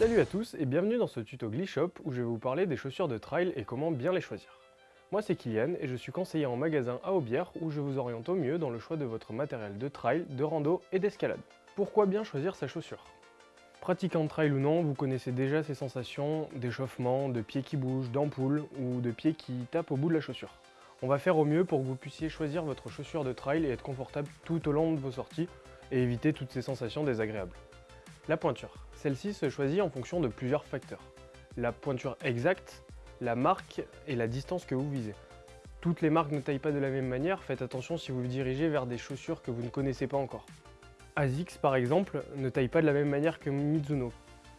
Salut à tous et bienvenue dans ce tuto Glishop où je vais vous parler des chaussures de trail et comment bien les choisir. Moi c'est Kylian et je suis conseiller en magasin à Aubière où je vous oriente au mieux dans le choix de votre matériel de trail, de rando et d'escalade. Pourquoi bien choisir sa chaussure? Pratiquant de trail ou non, vous connaissez déjà ces sensations d'échauffement, de pieds qui bougent, d'ampoules ou de pieds qui tapent au bout de la chaussure. On va faire au mieux pour que vous puissiez choisir votre chaussure de trail et être confortable tout au long de vos sorties et éviter toutes ces sensations désagréables. La pointure. Celle-ci se choisit en fonction de plusieurs facteurs. La pointure exacte, la marque et la distance que vous visez. Toutes les marques ne taillent pas de la même manière, faites attention si vous vous dirigez vers des chaussures que vous ne connaissez pas encore. ASICS par exemple ne taille pas de la même manière que Mizuno.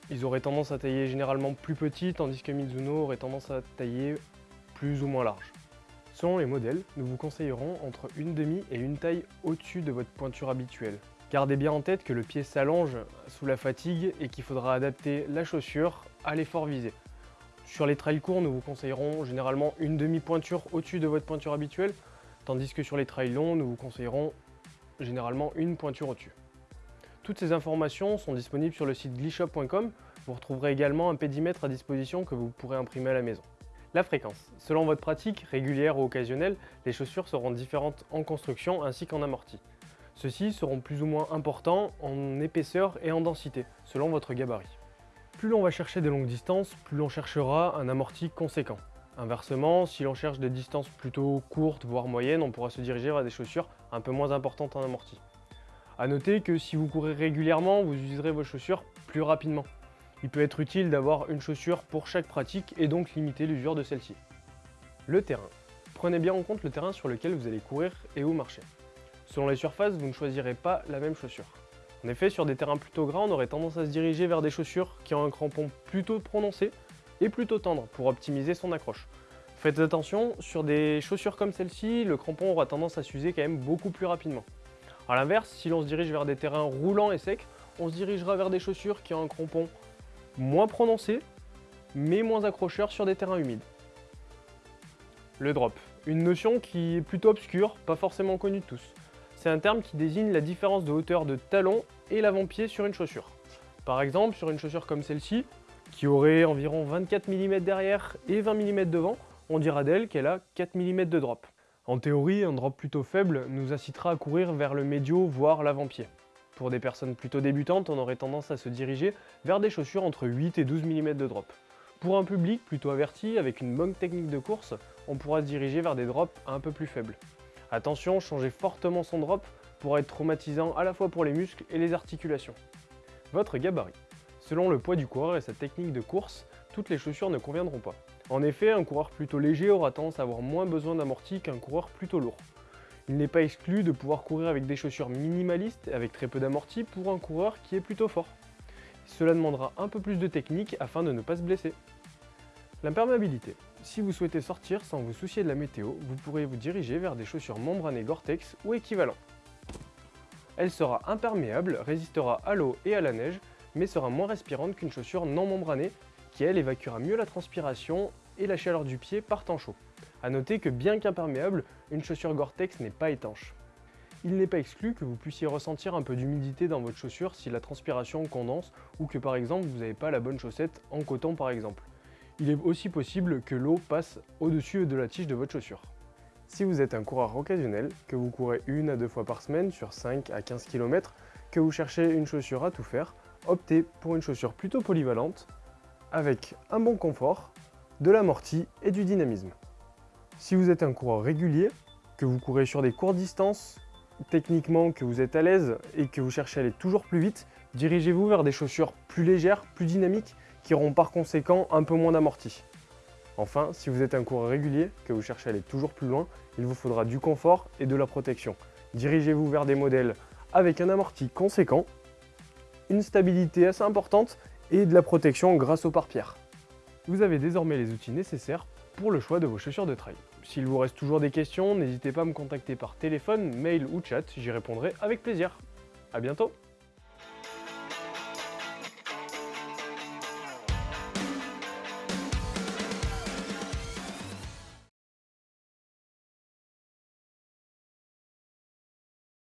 Ils auraient tendance à tailler généralement plus petit tandis que Mizuno aurait tendance à tailler plus ou moins large. Selon les modèles, nous vous conseillerons entre une demi et une taille au-dessus de votre pointure habituelle. Gardez bien en tête que le pied s'allonge sous la fatigue et qu'il faudra adapter la chaussure à l'effort visé. Sur les trails courts, nous vous conseillerons généralement une demi-pointure au-dessus de votre pointure habituelle, tandis que sur les trails longs, nous vous conseillerons généralement une pointure au-dessus. Toutes ces informations sont disponibles sur le site glishop.com. Vous retrouverez également un pédimètre à disposition que vous pourrez imprimer à la maison. La fréquence. Selon votre pratique, régulière ou occasionnelle, les chaussures seront différentes en construction ainsi qu'en amorti. Ceux-ci seront plus ou moins importants en épaisseur et en densité, selon votre gabarit. Plus l'on va chercher des longues distances, plus l'on cherchera un amorti conséquent. Inversement, si l'on cherche des distances plutôt courtes, voire moyennes, on pourra se diriger vers des chaussures un peu moins importantes en amorti. A noter que si vous courez régulièrement, vous userez vos chaussures plus rapidement. Il peut être utile d'avoir une chaussure pour chaque pratique et donc limiter l'usure de celle-ci. Le terrain. Prenez bien en compte le terrain sur lequel vous allez courir et où marcher. Selon les surfaces, vous ne choisirez pas la même chaussure. En effet, sur des terrains plutôt gras, on aurait tendance à se diriger vers des chaussures qui ont un crampon plutôt prononcé et plutôt tendre pour optimiser son accroche. Faites attention, sur des chaussures comme celle-ci, le crampon aura tendance à s'user quand même beaucoup plus rapidement. A l'inverse, si l'on se dirige vers des terrains roulants et secs, on se dirigera vers des chaussures qui ont un crampon moins prononcé, mais moins accrocheur sur des terrains humides. Le drop, une notion qui est plutôt obscure, pas forcément connue de tous. C'est un terme qui désigne la différence de hauteur de talon et l'avant-pied sur une chaussure. Par exemple, sur une chaussure comme celle-ci, qui aurait environ 24 mm derrière et 20 mm devant, on dira d'elle qu'elle a 4 mm de drop. En théorie, un drop plutôt faible nous incitera à courir vers le médio, voire l'avant-pied. Pour des personnes plutôt débutantes, on aurait tendance à se diriger vers des chaussures entre 8 et 12 mm de drop. Pour un public plutôt averti, avec une bonne technique de course, on pourra se diriger vers des drops un peu plus faibles. Attention, changer fortement son drop pourra être traumatisant à la fois pour les muscles et les articulations. Votre gabarit. Selon le poids du coureur et sa technique de course, toutes les chaussures ne conviendront pas. En effet, un coureur plutôt léger aura tendance à avoir moins besoin d'amorti qu'un coureur plutôt lourd. Il n'est pas exclu de pouvoir courir avec des chaussures minimalistes avec très peu d'amorti pour un coureur qui est plutôt fort. Cela demandera un peu plus de technique afin de ne pas se blesser. L'imperméabilité. Si vous souhaitez sortir sans vous soucier de la météo, vous pourrez vous diriger vers des chaussures membranées Gore-Tex ou équivalent. Elle sera imperméable, résistera à l'eau et à la neige, mais sera moins respirante qu'une chaussure non membranée qui elle évacuera mieux la transpiration et la chaleur du pied par temps chaud. A noter que bien qu'imperméable, une chaussure Gore-Tex n'est pas étanche. Il n'est pas exclu que vous puissiez ressentir un peu d'humidité dans votre chaussure si la transpiration condense ou que par exemple vous n'avez pas la bonne chaussette en coton par exemple. Il est aussi possible que l'eau passe au-dessus de la tige de votre chaussure. Si vous êtes un coureur occasionnel, que vous courez une à deux fois par semaine sur 5 à 15 km, que vous cherchez une chaussure à tout faire, optez pour une chaussure plutôt polyvalente avec un bon confort, de l'amorti et du dynamisme. Si vous êtes un coureur régulier, que vous courez sur des courtes distances, techniquement que vous êtes à l'aise et que vous cherchez à aller toujours plus vite, dirigez-vous vers des chaussures plus légères, plus dynamiques, qui auront par conséquent un peu moins d'amorti. Enfin, si vous êtes un coureur régulier, que vous cherchez à aller toujours plus loin, il vous faudra du confort et de la protection. Dirigez-vous vers des modèles avec un amorti conséquent, une stabilité assez importante et de la protection grâce aux pare-pierres. Vous avez désormais les outils nécessaires pour le choix de vos chaussures de trail. S'il vous reste toujours des questions, n'hésitez pas à me contacter par téléphone, mail ou chat, j'y répondrai avec plaisir. A bientôt